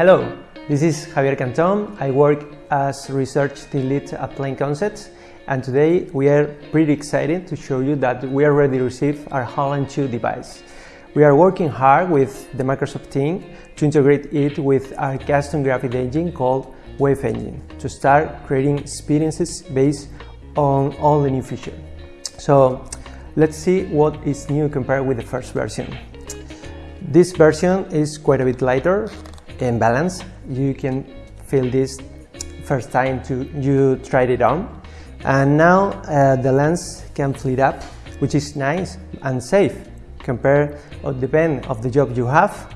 Hello, this is Javier Canton. I work as research team lead at Plain Concepts and today we are pretty excited to show you that we already received our HoloLens 2 device. We are working hard with the Microsoft team to integrate it with our custom graphic engine called Wave Engine to start creating experiences based on all the new features. So let's see what is new compared with the first version. This version is quite a bit lighter and balanced. You can feel this first time to you tried it on. And now uh, the lens can flip up which is nice and safe compared or depend of the job you have.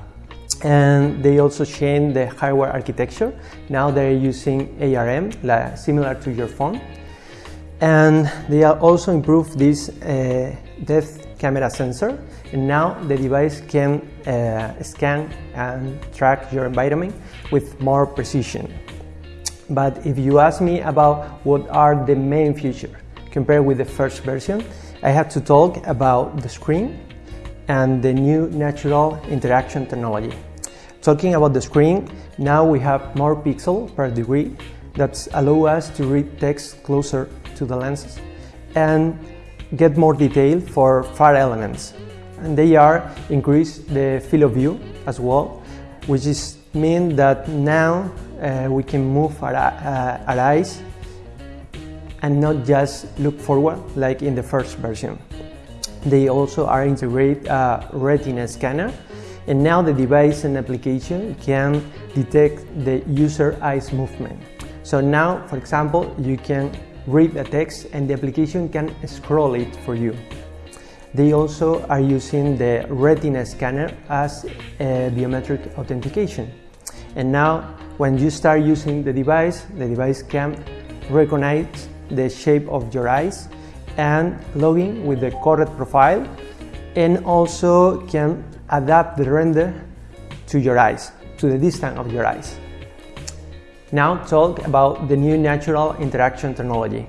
And they also change the hardware architecture. Now they're using ARM like, similar to your phone. And they also improve this uh, depth camera sensor and now the device can uh, scan and track your environment with more precision but if you ask me about what are the main features compared with the first version, I have to talk about the screen and the new natural interaction technology. Talking about the screen, now we have more pixels per degree that allow us to read text closer to the lenses and get more detail for far elements. And they are increase the field of view as well, which is mean that now uh, we can move our, uh, our eyes and not just look forward like in the first version. They also are integrate a retina scanner and now the device and application can detect the user eyes movement. So now, for example, you can read the text and the application can scroll it for you. They also are using the retina scanner as a biometric authentication. And now when you start using the device, the device can recognize the shape of your eyes and logging with the correct profile and also can adapt the render to your eyes, to the distance of your eyes. Now talk about the new natural interaction technology.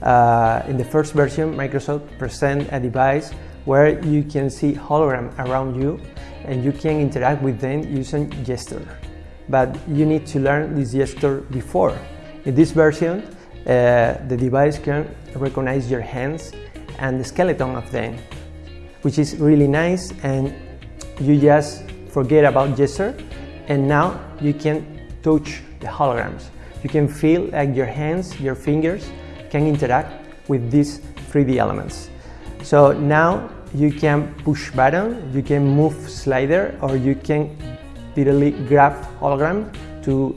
Uh, in the first version, Microsoft present a device where you can see hologram around you and you can interact with them using gesture but you need to learn this gesture before. In this version, uh, the device can recognize your hands and the skeleton of them, which is really nice and you just forget about gesture and now you can touch the holograms. You can feel like your hands, your fingers can interact with these 3D elements. So now you can push button, you can move slider or you can literally grab hologram to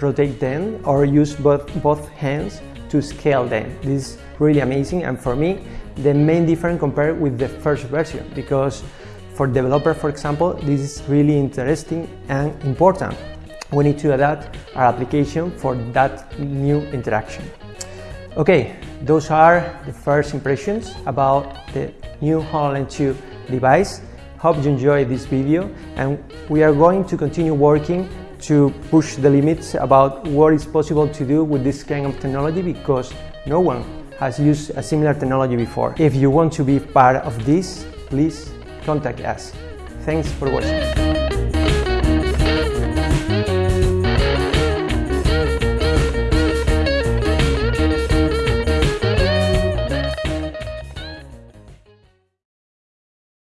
rotate them or use both, both hands to scale them. This is really amazing and for me the main difference compared with the first version because for developer for example this is really interesting and important. We need to adapt our application for that new interaction. Okay, those are the first impressions about the new HoloLens 2 device. Hope you enjoyed this video and we are going to continue working to push the limits about what is possible to do with this kind of technology because no one has used a similar technology before. If you want to be part of this, please contact us. Thanks for watching.